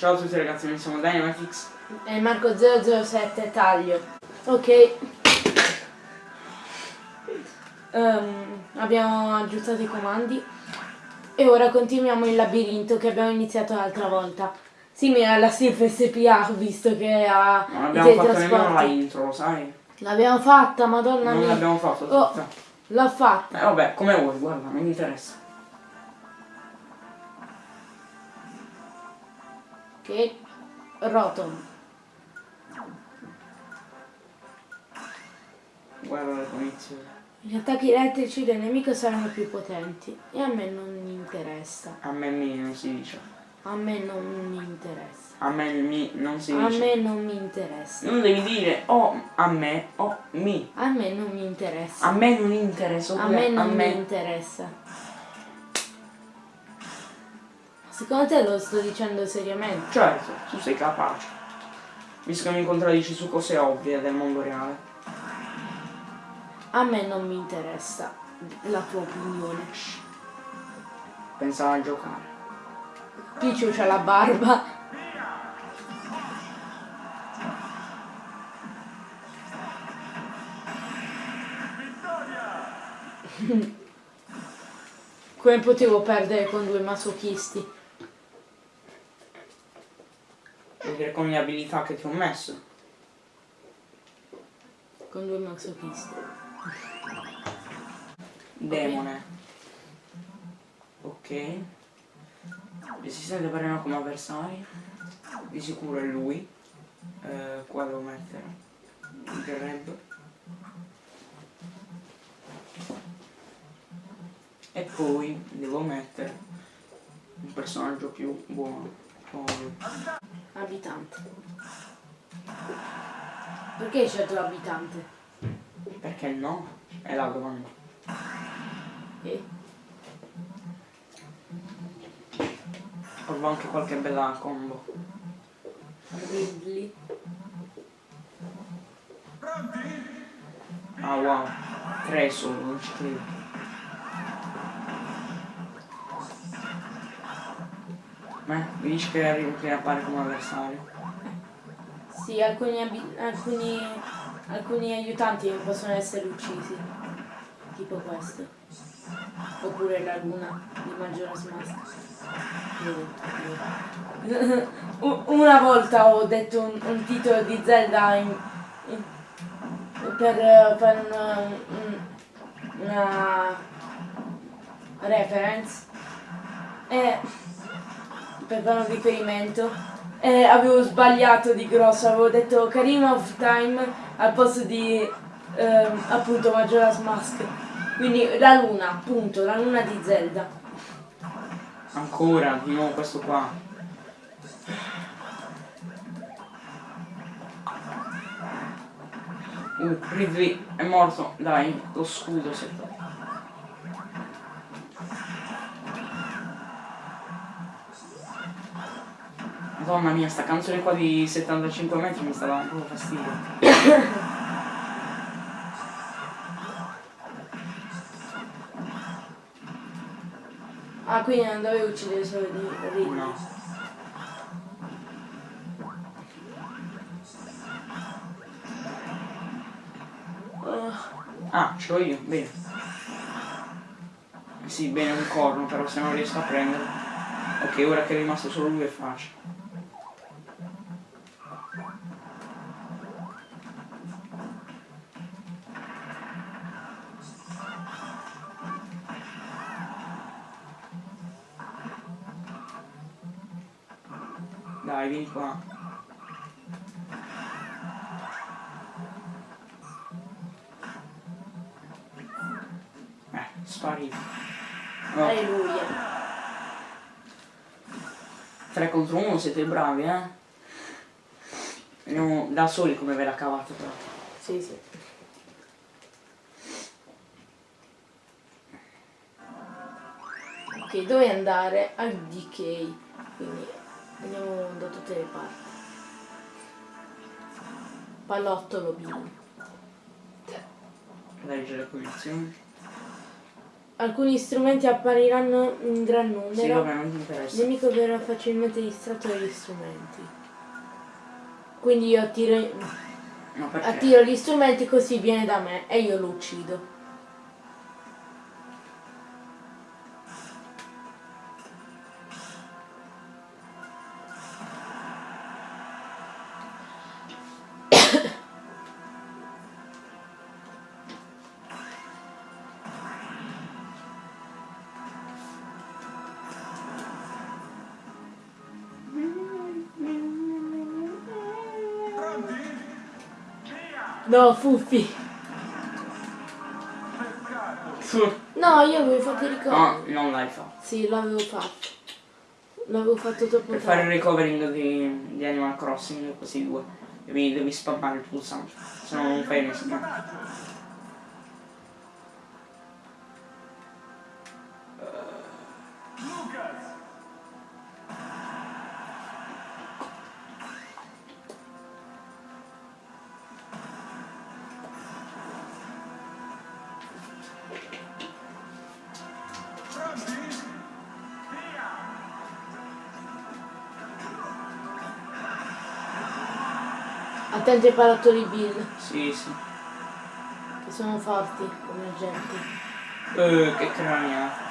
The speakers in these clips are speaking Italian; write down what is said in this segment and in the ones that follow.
Ciao a tutti ragazzi, noi siamo Dynamitix. E Marco 007 taglio. Ok. Ehm, abbiamo aggiustato i comandi. E ora continuiamo il labirinto che abbiamo iniziato l'altra volta. Simile alla Sif SPA, visto che ha Non abbiamo fatto nemmeno la intro, lo sai? L'abbiamo fatta, madonna Non mia. l'abbiamo fatto Oh. tutta. L'ha fatta. Eh vabbè, come vuoi, guarda, non mi interessa. Ok. Rotom. Guarda le punizioni. Gli attacchi elettrici del nemico saranno più potenti. E a me non mi interessa. A me mi non si dice. A me non mi interessa. A me mi non si A dice. me non mi interessa. Non devi dire o a me o mi. A me non mi interessa. A me non interessa. A me non a mi me. interessa. Secondo te lo sto dicendo seriamente? Certo, tu sei capace. Visto che mi contraddici su cose ovvie del mondo reale. A me non mi interessa la tua opinione. Pensavo a giocare. Picciu c'ha la barba. Come potevo perdere con due masochisti? Dire con le abilità che ti ho messo. Con due masochisti. Demone. Ok. Resistente per come avversari. Di sicuro è lui. Eh, qua devo mettere. Il grab. E poi devo mettere un personaggio più buono. Ovvio. Abitante. Perché scelto l'abitante? Perché no? È la domanda. Eh? Provo anche qualche bella combo. Ridley. Ah wow. Tre solo, non ci credo. Ma mi dici che che appare come avversario? Sì, alcuni, alcuni, alcuni aiutanti possono essere uccisi. Tipo questo. Oppure la luna di Majora's Mask. Una volta ho detto un, un titolo di Zelda in- in- per, per una, un- una reference e per fare un riferimento e avevo sbagliato di grosso, avevo detto Karima of Time al posto di ehm, appunto Majora's Mask. Quindi la luna, appunto, la luna di Zelda. Ancora, di nuovo questo qua. Uh, Ridley è morto, dai, lo scudo si è Madonna mia, sta canzone qua di 75 metri mi sta dando proprio fastidio. Ah, quindi non dovevo uccidere solo di Ridley. No. Ah, ce l'ho io, bene. Sì, bene, un corno, però se non riesco a prenderlo. Ok, ora che è rimasto solo lui è facile. Qua. Eh, sparito. Oh, Alleluia. 3 contro 1 siete bravi, eh? Vediamo da soli come ve la cavate però. Sì, sì. Ok, dove andare? Al DK. Quindi andiamo da tutte le parti. Pallottolo blu. Legge le posizioni. alcuni strumenti appariranno in gran Sì, numero. vabbè, non Il interessa. nemico verrà facilmente distratto dagli strumenti. Quindi io attiro, No, attiro gli strumenti così viene da me e io lo uccido. No, Fuffi. No, io avevo fatto i ricordi. No, non l'hai fatto. Sì, l'avevo fatto. L'avevo fatto troppo Per fare il recovering di, di Animal Crossing, così due. Devi, devi spammare il pulsante. Se no non fai nessuno. Attenti ai palattoli Bill, Sì, sì. che sono forti come agenti. Eh, che craniata.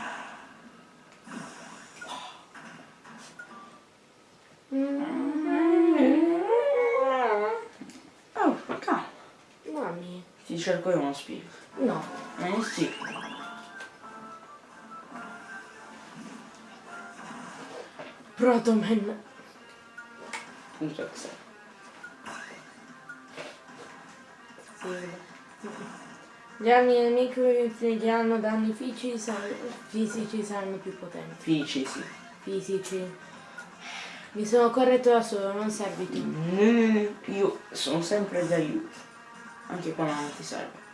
Oh, calma. Mammi. Ti cerco io uno spino. No. Eh sì. Protoman. Punto Excel. Gli armi nemico che infliggeranno danni fisici saranno, fisici saranno più potenti. Fici, sì. Fisici. Mi sono corretto da solo, non servi tu. Io sono sempre d'aiuto. Anche quando non ti serve.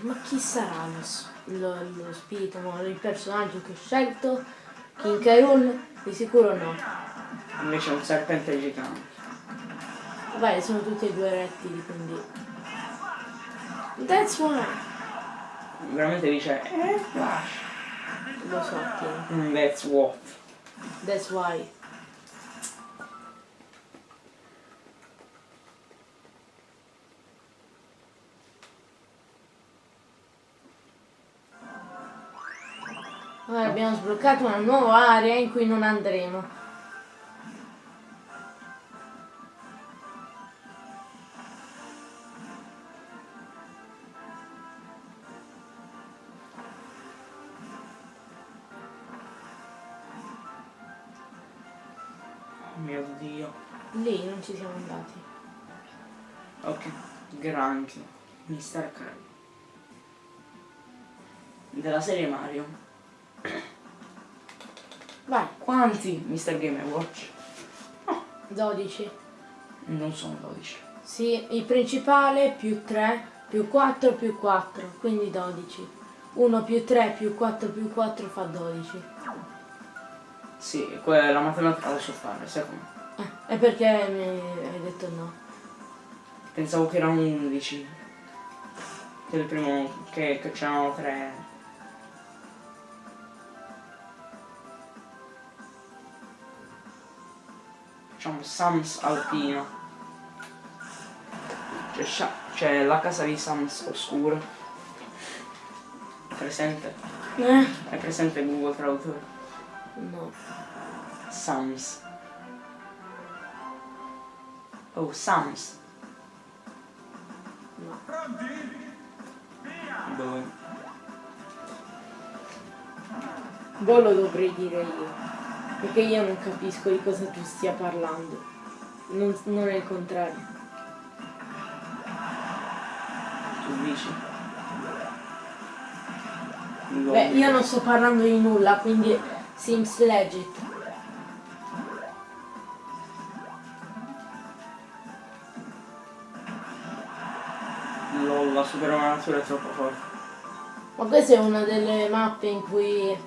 Ma chi sarà lo, lo, lo spirito, il personaggio che ho scelto? King Kairul? Di sicuro no. Invece è un serpente gigante. Vai, sono tutti e due rettili, quindi... That's why. Veramente dice, eh, flash. Lo so che... Mm, That's what. That's why. Ora abbiamo sbloccato una nuova area in cui non andremo. Oh mio dio. Lì non ci siamo andati. Ok, granchio. Mister Carlo. Della serie Mario. Quanti Mr. Game Watch? 12. Non sono 12. Sì, il principale più 3 più 4 più 4, quindi 12. 1 più 3 più 4 più 4 fa 12. Sì, que- la matematica la so fare, sai come? Eh, e perché mi hai detto no? Pensavo che erano 11. Che il primo. che, che c'erano 3. Facciamo Sams Alpino. C'è, c'è la casa di Sams Oscuro. Presente? Eh? È presente Google Traduttore? No. Sams. Oh, Sams. No. Dove? Boh lo dovrei dire io. Perché io non capisco di cosa tu stia parlando. Non, non è il contrario. Tu dici? Beh, io non sto parlando di nulla, quindi Sims Legit. LOL, la supernatura è troppo forte. Ma questa è una delle mappe in cui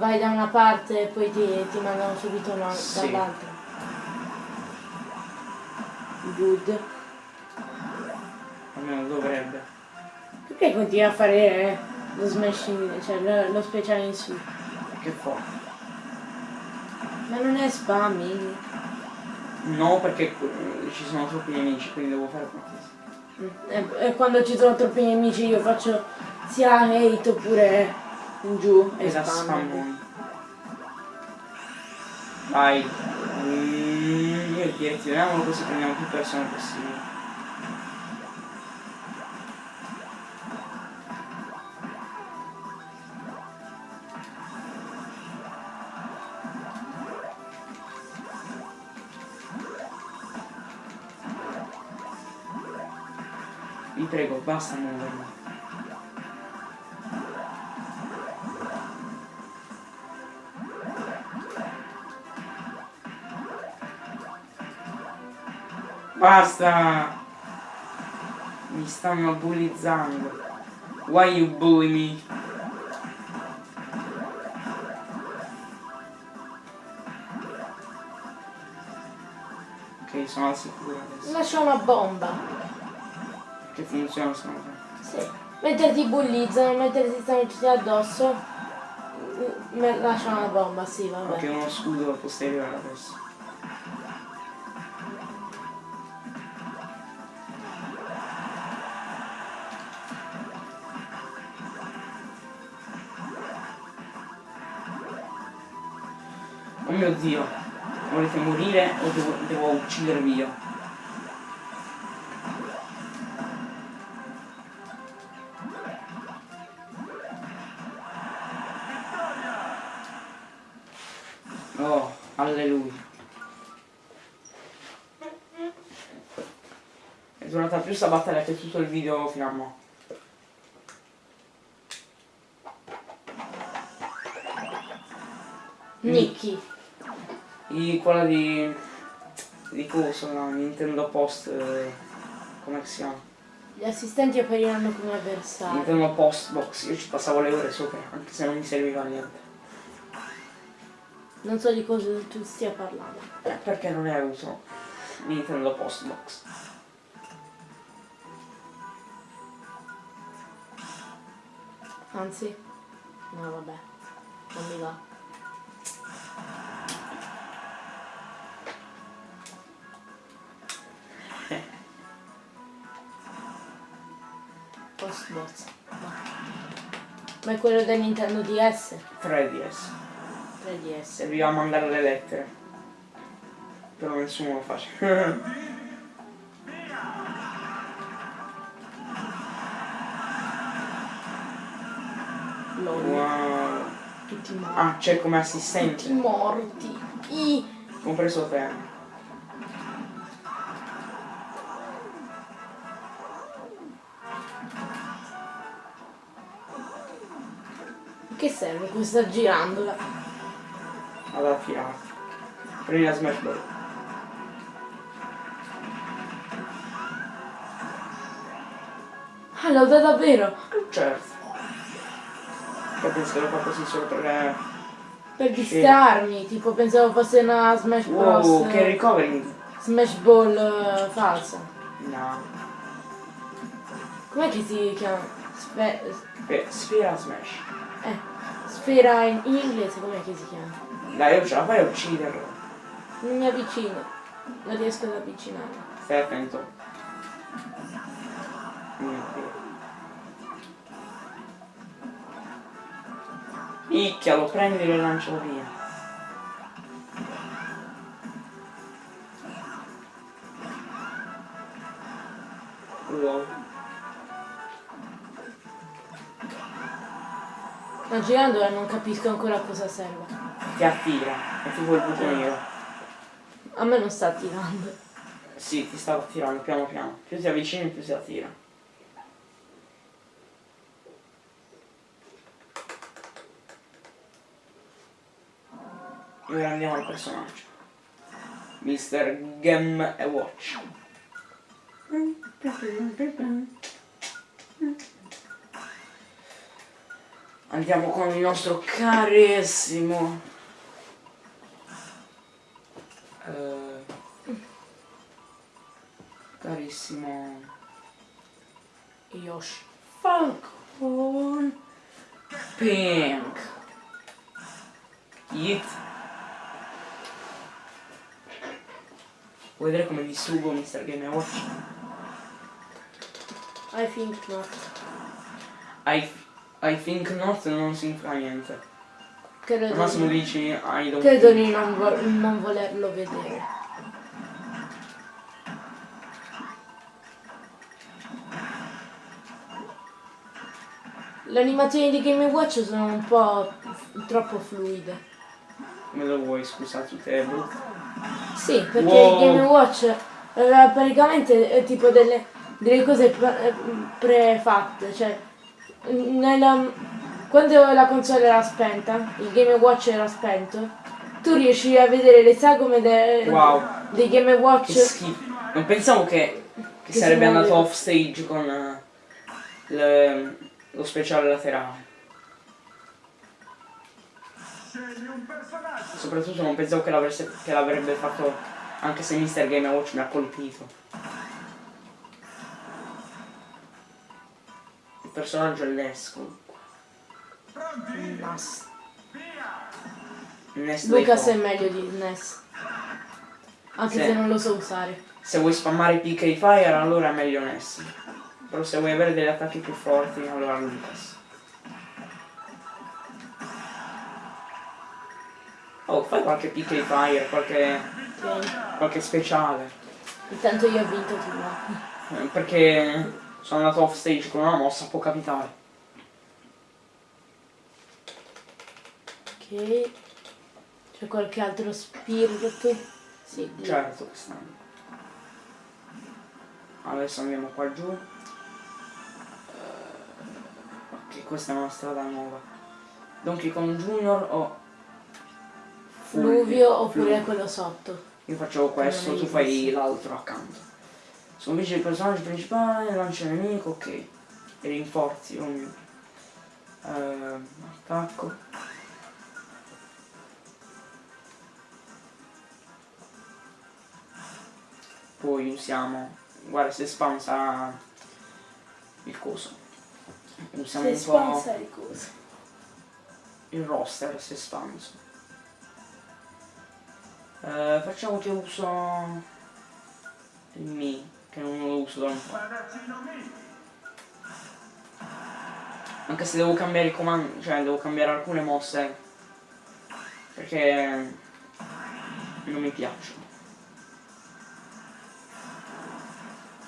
vai da una parte e poi ti, ti mandano subito una- Sì. dall'altra. good. Almeno dovrebbe. Perché continui a fare eh, lo smashing, cioè lo, lo speciale in su? Che fa? Ma non è spam, Mini. No, perché eh, ci sono troppi nemici, quindi devo fare qualcosa. Mm, E, e quando ci sono troppi nemici io faccio sia hate oppure in giù e Esatto, spam. Vai. Mm, io direzioniamolo così prendiamo più persone possibili. Vi prego, basta muovermi. Basta! Mi stanno bullizzando. Why you bully me? Ok, sono al sicuro adesso. Lascia una bomba. Che funziona sono Sì. Mentre ti bullizzano, mentre ti stanno tutti addosso, mm, me- lascia una bomba, sì, vabbè. Ok, uno scudo posteriore adesso. Uccidervi io? Oh, alleluia. È durata più sta battaglia che tutto il video fino a mo'. Nicky. Quella di. Di coso, no? Nintendo Post. eh, come si chiama? Gli assistenti appariranno come avversari. Nintendo Post Box, io ci passavo le ore sopra, anche se non mi serviva niente. Non so di cosa tu stia parlando. Eh, perché non hai avuto Nintendo Post Box? Anzi, no vabbè, non mi va. Postbox. Ma. È quello del Nintendo DS? 3DS. 3DS. Serviva a mandare le lettere. Però nessuno lo face. LOL. wow. Tutti morti. Ah, c'è come Tutti assistente. morti. I. Compreso te. Serve questa girandola? Ad attirarti. Prendi la Smash Ball. Ah, l'ho data davvero! Certo. Penso che lo fa così solo per... eh, Per distrarmi, tipo pensavo fosse una Smash Bros. Wow, che recovering. Smash Ball eh, falsa. No. Com'è che si chiama? Eh, Sfera Smash. eh, sfera in, in inglese, com'è che si chiama? Dai, io ce la fai a ucciderlo. Non mi avvicino, non riesco ad avvicinare. Stai attento. Mio Dio. Icchia, lo prendi e lo lancialo via. Wow. Ma girandola non capisco ancora a cosa serve. Ti attira, è tipo il buco nero. A me non sta attirando. Sì, ti sta attirando piano piano. Più ti avvicini più si attira. E ora andiamo al personaggio. Mr. Gem e Watch. Andiamo con il nostro carissimo. Eh, carissimo Yoshi. Falcon Pink Yeet Vuoi vedere come distruggo Mr. Game Watch? I think not. I, I think not non significa niente. Al Credo, massimo di, dici I don't credo think. di non, vo- non volerlo vedere. Le animazioni di Game Watch sono un po' troppo fluide. Come lo vuoi, scusa, tutte le brutte. Sì, perché Wow. Game Watch eh, praticamente è tipo delle, delle cose pre- prefatte, cioè nella- quando la console era spenta, il Game Watch era spento, tu riesci a vedere le sagome de- Wow. dei Game Watch. Non pensavo che, che Che sarebbe andato off stage con eh, le- lo speciale laterale. Soprattutto non pensavo che l'avrebbe fatto anche se Mr. Game Watch mi ha colpito. Il personaggio è Ness comunque. Nas. Ness dei Lucas è meglio di NES. Anche Sì. se non lo so usare. Se vuoi spammare PK Fire allora è meglio Ness. Però se vuoi avere degli attacchi più forti allora Lucas. Oh, fai qualche PK Fire, qualche, Ok. qualche speciale. Intanto io ho vinto tu. Eh, Perché sono andato off stage con una mossa, può capitare. Ok. C'è qualche altro spirit? Sì. Certo che stanno. Adesso andiamo qua giù. Ok, questa è una strada nuova. Donkey Kong Junior o Fluvio oppure Fluvio. quello sotto. Io faccio questo, tu fai l'altro accanto. Sconfigge il personaggio principale, lancia il nemico, ok. E rinforzi ognuno. Eh, attacco. Poi usiamo. Guarda se spam sarà il coso. Usiamo Se un po' le cose. il roster se spanso. Eh, facciamo che uso il Mi, che non lo uso da un po'. Anche se devo cambiare i comandi, cioè devo cambiare alcune mosse perché non mi piacciono.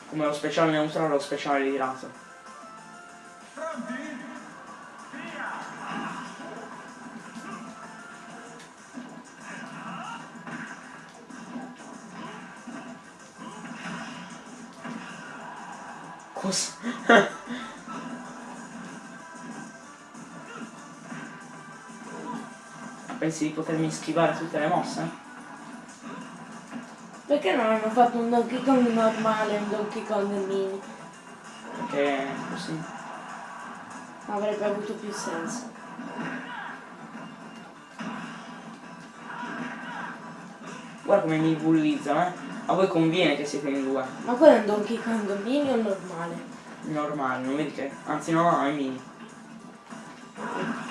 Come lo speciale neutrale e lo speciale virato. Cosa? Pensi di potermi schivare tutte le mosse? Perché non hanno fatto un Donkey Kong normale e un Donkey Kong mini? Perché così. Avrebbe avuto più senso. Guarda come mi bullizzano, eh. A voi conviene che siete in due. Ma quello è un Donkey Kong mini o normale? Normale, non vedi che. Anzi no, è mini.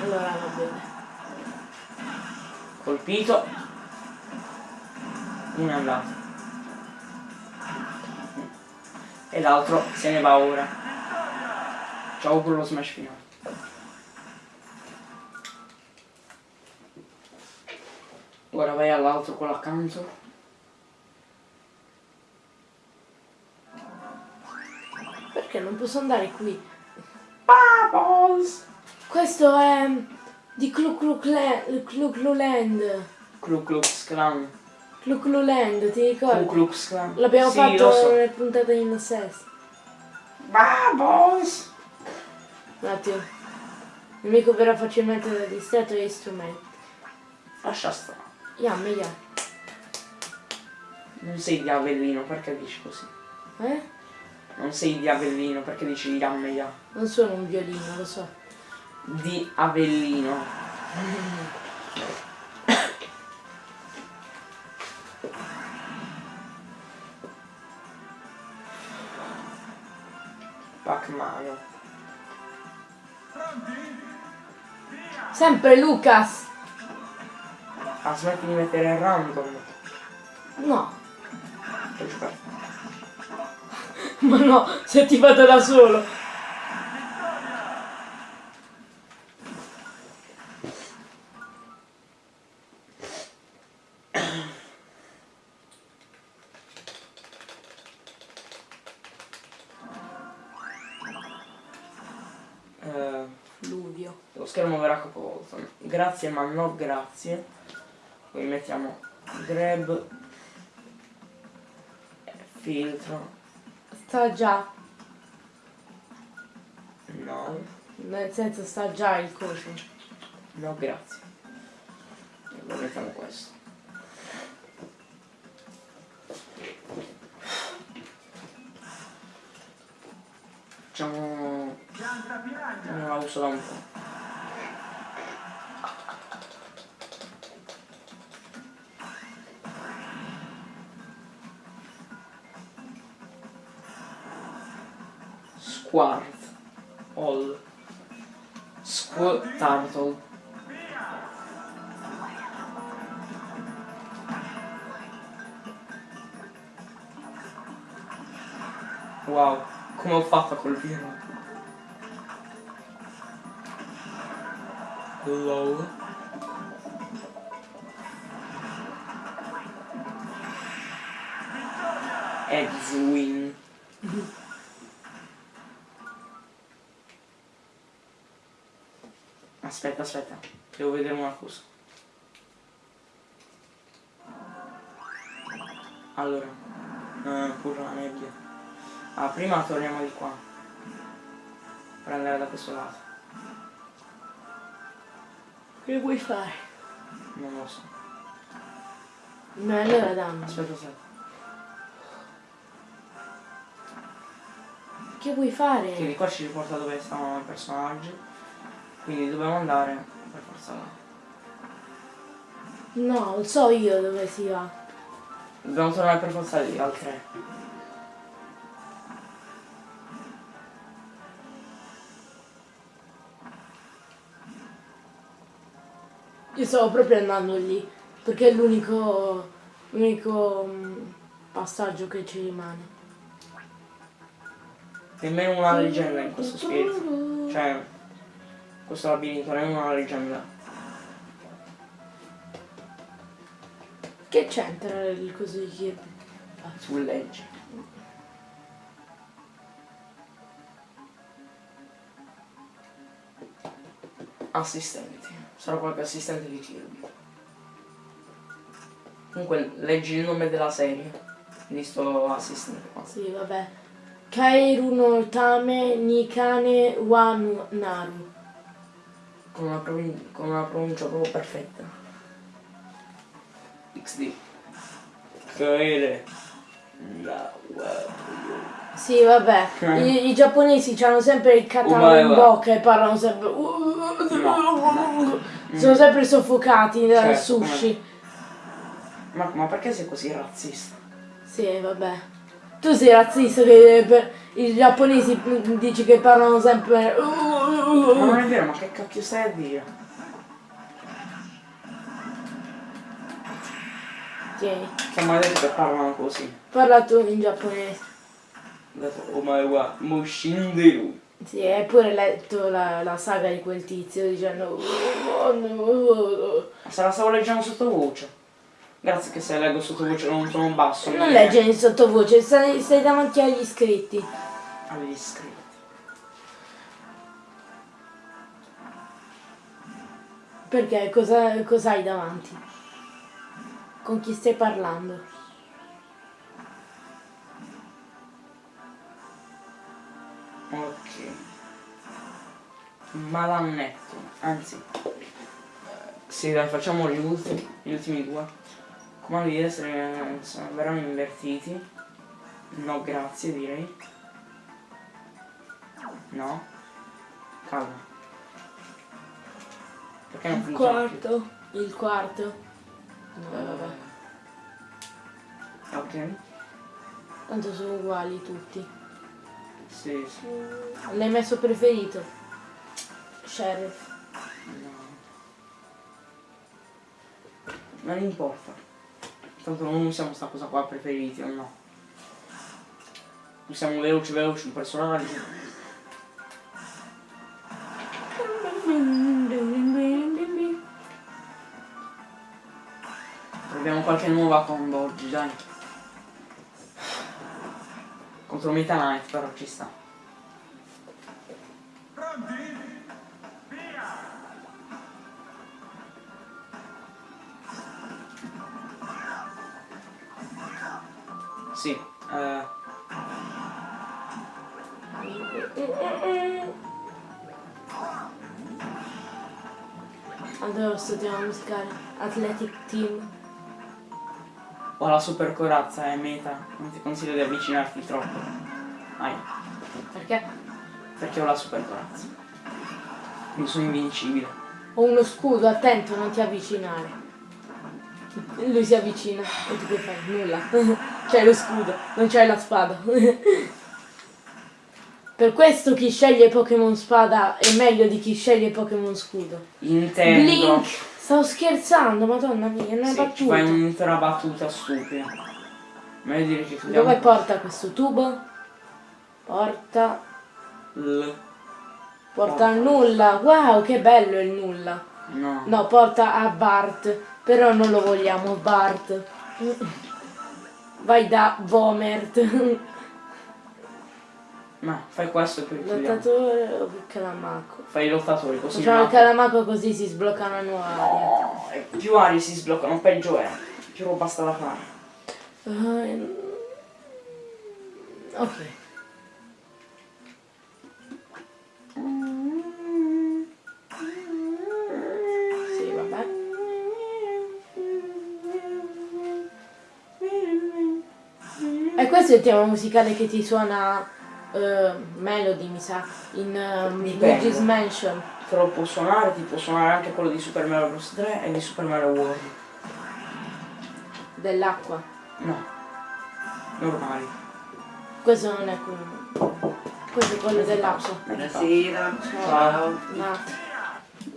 Allora va bene. Colpito. Uno è andato. E l'altro se ne va ora. Ciao con lo smash finale. Ora vai all'altro quello accanto. Posso andare qui? Bubbles! Questo è di Clu Clu Clan- Clu Clu Land. Ku Klux Klan. Clu Clu Land, ti ricordi? Klux Klan. L'abbiamo sì, fatto so. nelle puntate in sesto. Bubbles! Un attimo. Il nemico verrà facilmente distratto dagli strumenti. Lascia stare. Yam, yam. Non sei di Avellino, perché dici così? Eh? Non sei di Avellino, perché dici Yam ya. Non sono un violino, lo so. Di Avellino. Pac-Man. Sempre Lucas! Ah, smetti di mettere random. No, ma no, se ti vado da solo. Eh, Fluvio. lo schermo verrà capovolto. Grazie ma no grazie. Quindi mettiamo grab eh, filtro. Sta già, No, nel senso sta già il coso. no grazie. E poi mettiamo questo. Facciamo... Non la uso da un po'. Squart. All. Squ. Wow, come ho fatto a colpirlo? Hello. Edwin. Aspetta, aspetta, devo vedere una cosa. Allora, eh, pure la nebbia. Ah, prima torniamo di qua. Per andare da questo lato. Che vuoi fare? Non lo so. Ma allora dammi. Aspetta, aspetta. Che vuoi Che fare? di qua ci riporta dove stavano i personaggi. Quindi dobbiamo andare per forza là. No, lo so io dove si va. Dobbiamo tornare per forza lì, al 3. Io stavo proprio andando lì, perché è l'unico l'unico mm, passaggio che ci rimane. Nemmeno una leggenda in questo spirito. Cioè, questo labirinto non è una leggenda. Che c'entra il coso di Kirby? Sul legge. Assistenti. Sarà qualche assistente di Kirby. Comunque leggi il nome della serie di sto assistente qua. Sì, vabbè. Kairu no Tame Nikane wa Naru. Con una, con una pronuncia proprio perfetta. XD. Kaere. La Sì, vabbè. I, i giapponesi hanno sempre il katana in bocca e parlano sempre. Sono sempre soffocati dal Certo, sushi. Marco, ma perché sei così razzista? Sì, vabbè. Tu sei razzista che per i giapponesi dici che parlano sempre. Ma non è vero, ma che cacchio stai a dire? Tieni, che parlano così. parla tu in giapponese. Oh my god, Mushinderu. Sì, hai pure letto la, la saga di quel tizio dicendo. Se la stavo leggendo sottovoce. Grazie che se leggo sottovoce non sono basso. Non leggere in sottovoce, stai, stai davanti agli iscritti. Agli iscritti. Perché cosa, cosa hai davanti? Con chi stai parlando? Ok. Malannetto. Anzi. eh, Sì, dai, facciamo gli ultimi, gli ultimi due. Comandi di essere insomma, verranno invertiti. No, grazie, direi. No. Calma. Perché non Il più? quarto. Il quarto. No, vabbè. Ok. Tanto sono uguali tutti. Sì, sì. L'hai messo preferito? Sheriff. No. Non importa. Tanto non usiamo sta cosa qua preferiti o no. Usiamo veloci veloci un personaggio. Proviamo qualche nuova combo oggi, dai. Contro Meta Knight però ci sta. Sì, eh, Allora studiamo musicale. Athletic Team. Ho la super corazza, è meta. Non ti consiglio di avvicinarti troppo. Dai, Perché? perché ho la super corazza. Quindi sono invincibile. Ho uno scudo, attento, non ti avvicinare. Lui si avvicina e tu che fai? Nulla. c'hai lo scudo, non c'hai la spada. per questo chi sceglie Pokémon spada è meglio di chi sceglie Pokémon scudo. Intendo. Blink! Stavo scherzando, madonna mia, è una Sì, battuta. fai un'intera battuta stupida. Meglio dire che tu Dove porta questo tubo? Porta. L. Porta al nulla. Wow, che bello il nulla. No. No, porta a Bart. Però non lo vogliamo, Bart. Vai da Vomert. Ma fai questo e poi chiudiamo. Lottatore o il calamaco? Fai i lottatori così. Facciamo il ma- calamaco così si sblocca una nuova. No, più arie si sbloccano, peggio è. Più roba sta da fare. Ehm, Ok. Sì, vabbè. E questo è il tema musicale che ti suona eh, Melody, mi sa, in um. Luigi's Mansion. Te lo può suonare, ti può suonare anche quello di Super Mario Bros 3 e di Super Mario World. Dell'acqua. No. Normali. Questo non è quello. Questo è quello dell'acqua. Buonasera, Ciao. ciao. Ma...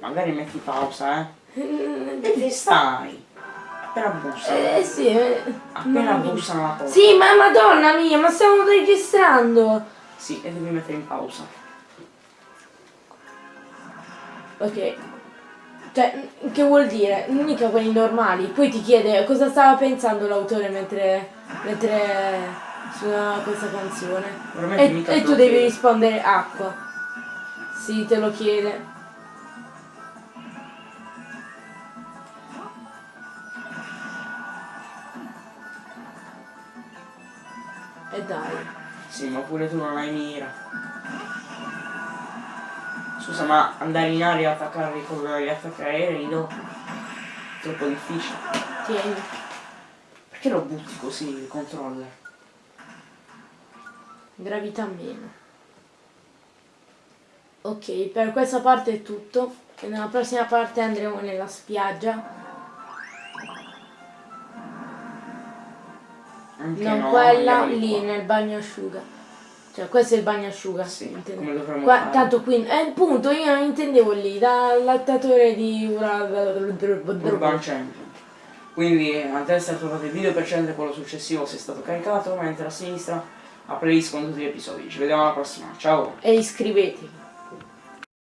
Magari metti pausa, eh. E ti stai? Appena bussano. Eh sì, eh, Appena bussano la porta. Sì, ma madonna mia, ma stiamo registrando! Sì, e devi mettere in pausa. Ok. Cioè, che vuol dire? Mica quelli normali. Poi ti chiede cosa stava pensando l'autore mentre, mentre suonava questa canzone. E, e tu devi chiede. rispondere acqua. Sì, te lo chiede. E dai. Sì, ma pure tu non hai mira. Scusa, ma andare in aria e attaccare con gli aerei no? Troppo difficile. Tieni. Perché lo butti così il controller? Gravità meno. Ok, per questa parte è tutto. E nella prossima parte andremo nella spiaggia. Anche non no, quella lì qua. nel bagnasciuga. Cioè, questo è il bagnasciuga. Sì, intendo. come dovremmo Qua- fare. tanto qui. Eh, appunto, io non intendevo lì, dal lattatore di Urban Champion. Quindi a destra trovate il video precedente, quello successivo se è stato caricato, mentre a sinistra la playlist con tutti gli episodi. Ci vediamo alla prossima, ciao! E iscrivetevi.